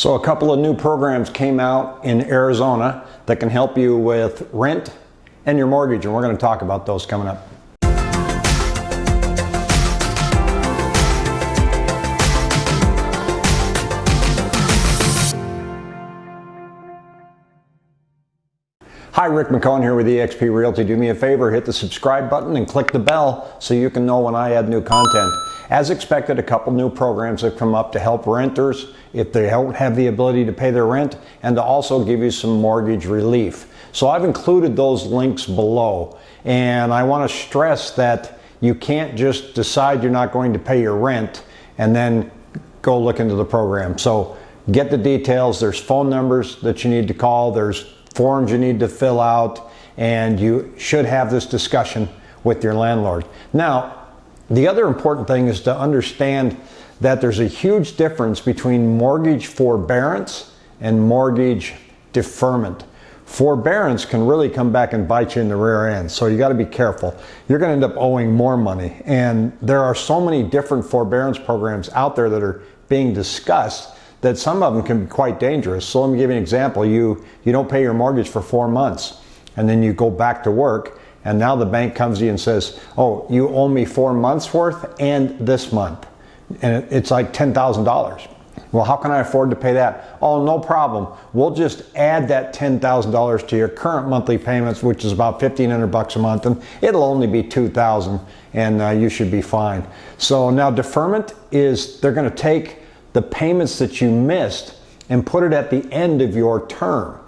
So a couple of new programs came out in Arizona that can help you with rent and your mortgage, and we're going to talk about those coming up. Hi, Rick McCone here with eXp Realty. Do me a favor, hit the subscribe button and click the bell so you can know when I add new content. As expected, a couple new programs have come up to help renters if they don't have the ability to pay their rent and to also give you some mortgage relief. So I've included those links below. And I want to stress that you can't just decide you're not going to pay your rent and then go look into the program. So get the details. There's phone numbers that you need to call. There's forms you need to fill out, and you should have this discussion with your landlord. Now, the other important thing is to understand that there's a huge difference between mortgage forbearance and mortgage deferment. Forbearance can really come back and bite you in the rear end, so you got to be careful. You're going to end up owing more money, and there are so many different forbearance programs out there that are being discussed that some of them can be quite dangerous. So let me give you an example. You, you don't pay your mortgage for four months and then you go back to work and now the bank comes to you and says, oh, you owe me four months worth and this month. And it's like $10,000. Well, how can I afford to pay that? Oh, no problem. We'll just add that $10,000 to your current monthly payments, which is about 1500 bucks a month, and it'll only be 2000 and uh, you should be fine. So now deferment is they're going to take the payments that you missed and put it at the end of your term.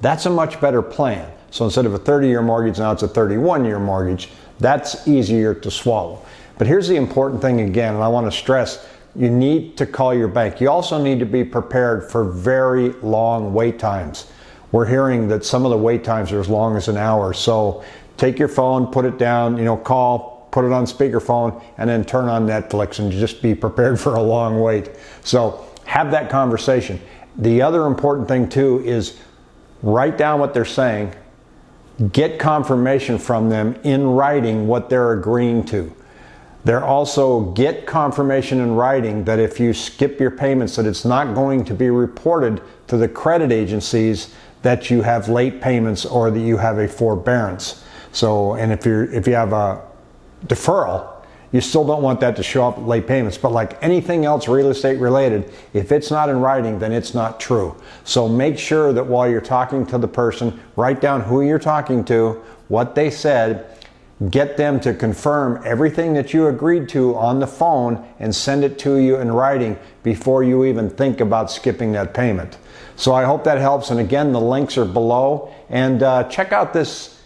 That's a much better plan. So instead of a 30 year mortgage, now it's a 31 year mortgage. That's easier to swallow. But here's the important thing again, and I want to stress you need to call your bank. You also need to be prepared for very long wait times. We're hearing that some of the wait times are as long as an hour. So take your phone, put it down, you know, call, put it on speakerphone, and then turn on Netflix and just be prepared for a long wait. So have that conversation. The other important thing too is write down what they're saying, get confirmation from them in writing what they're agreeing to. They're also get confirmation in writing that if you skip your payments that it's not going to be reported to the credit agencies that you have late payments or that you have a forbearance. So and if you're if you have a deferral, you still don't want that to show up late payments. But like anything else real estate related, if it's not in writing, then it's not true. So make sure that while you're talking to the person, write down who you're talking to, what they said, get them to confirm everything that you agreed to on the phone and send it to you in writing before you even think about skipping that payment. So I hope that helps. And again, the links are below. And uh, check out this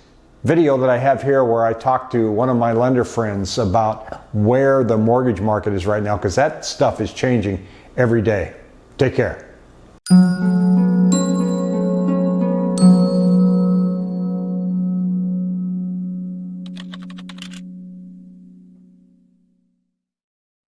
video that I have here where I talk to one of my lender friends about where the mortgage market is right now because that stuff is changing every day. Take care.